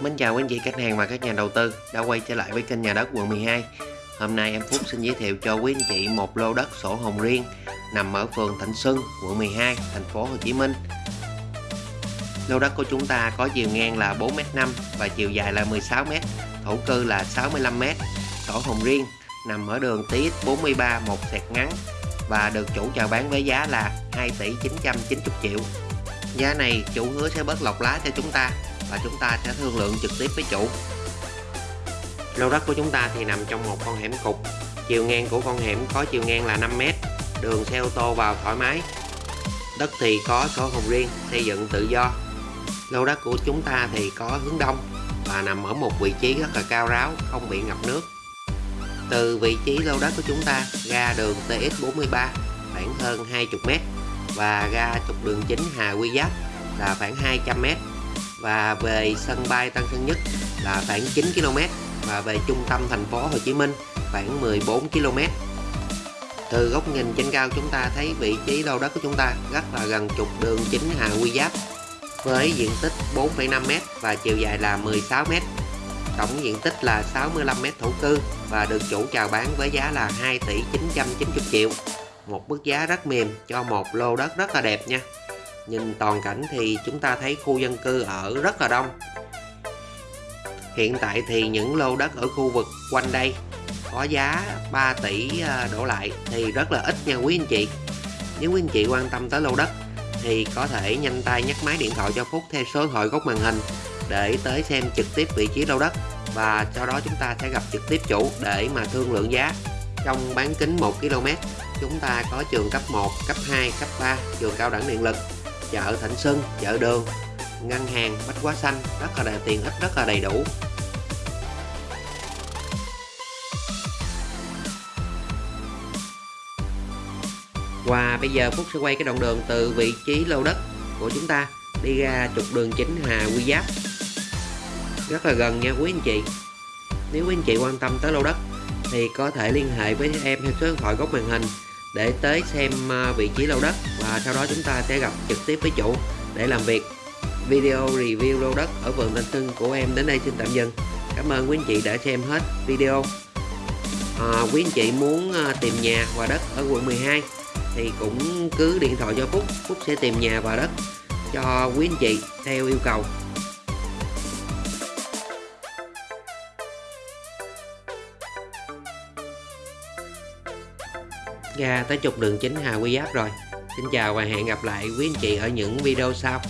Mến chào quý anh chị khách hàng và các nhà đầu tư đã quay trở lại với kênh nhà đất quận 12 Hôm nay em Phúc xin giới thiệu cho quý anh chị một lô đất sổ hồng riêng nằm ở phường Thạnh Xuân, quận 12, thành phố Hồ Chí Minh. Lô đất của chúng ta có chiều ngang là 4m5 và chiều dài là 16m, thổ cư là 65m, sổ hồng riêng nằm ở đường TX43 một sẹt ngắn và được chủ chào bán với giá là 2 tỷ 990 triệu. Giá này chủ hứa sẽ bớt lọc lá cho chúng ta và chúng ta sẽ thương lượng trực tiếp với chủ. Lô đất của chúng ta thì nằm trong một con hẻm cục chiều ngang của con hẻm có chiều ngang là 5m đường xe ô tô vào thoải mái. Đất thì có sổ hồng riêng, xây dựng tự do. Lô đất của chúng ta thì có hướng đông và nằm ở một vị trí rất là cao ráo, không bị ngập nước. Từ vị trí lô đất của chúng ta, ra đường TX43 khoảng hơn 20m và ra trục đường chính Hà Quy Giáp là khoảng 200m và về sân bay Tân Sơn Nhất là khoảng 9 km và về trung tâm thành phố Hồ Chí Minh khoảng 14 km. Từ góc nhìn trên cao chúng ta thấy vị trí lô đất của chúng ta rất là gần trục đường chính Hà Quy Giáp với diện tích 4,5m và chiều dài là 16m. Tổng diện tích là 65m thổ cư và được chủ chào bán với giá là 2 tỷ 990 triệu. Một mức giá rất mềm cho một lô đất rất là đẹp nha nhìn toàn cảnh thì chúng ta thấy khu dân cư ở rất là đông. Hiện tại thì những lô đất ở khu vực quanh đây có giá 3 tỷ à, đổ lại thì rất là ít nha quý anh chị. Nếu quý anh chị quan tâm tới lô đất thì có thể nhanh tay nhắc máy điện thoại cho Phúc theo số thoại góc màn hình để tới xem trực tiếp vị trí lô đất và sau đó chúng ta sẽ gặp trực tiếp chủ để mà thương lượng giá. Trong bán kính 1 km chúng ta có trường cấp 1, cấp 2, cấp 3, trường cao đẳng điện lực chợ Thạnh Xuân, chợ đường, ngân hàng, bách hóa xanh rất là đầy tiền ích rất là đầy đủ. Và bây giờ Phúc sẽ quay cái đoạn đường từ vị trí lô đất của chúng ta đi ra trục đường chính Hà Quy Giáp. Rất là gần nha quý anh chị. Nếu quý anh chị quan tâm tới lô đất thì có thể liên hệ với em theo số điện thoại góc màn hình để tới xem à, vị trí lô đất và sau đó chúng ta sẽ gặp trực tiếp với chủ để làm việc. Video review lô đất ở vườn Thanh Xuân của em đến đây xin tạm dừng. Cảm ơn quý anh chị đã xem hết video. À, quý anh chị muốn à, tìm nhà và đất ở quận 12 thì cũng cứ điện thoại cho Phúc. Phúc sẽ tìm nhà và đất cho quý anh chị theo yêu cầu. Ra tới trục đường chính Hà Quy Giáp rồi. Xin chào và hẹn gặp lại quý anh chị ở những video sau.